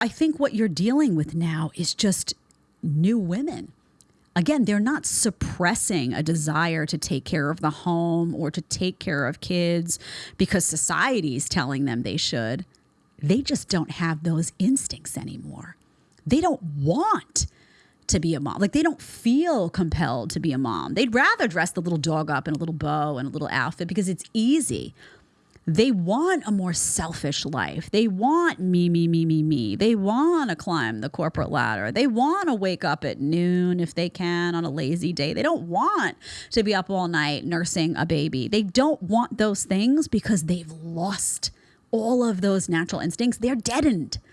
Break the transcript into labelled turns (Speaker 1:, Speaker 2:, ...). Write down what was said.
Speaker 1: I think what you're dealing with now is just new women. Again, they're not suppressing a desire to take care of the home or to take care of kids because society is telling them they should. They just don't have those instincts anymore. They don't want to be a mom. Like they don't feel compelled to be a mom. They'd rather dress the little dog up in a little bow and a little outfit because it's easy. They want a more selfish life. They want me, me, me, me, me. They want to climb the corporate ladder. They want to wake up at noon if they can on a lazy day. They don't want to be up all night nursing a baby. They don't want those things because they've lost all of those natural instincts. They're deadened.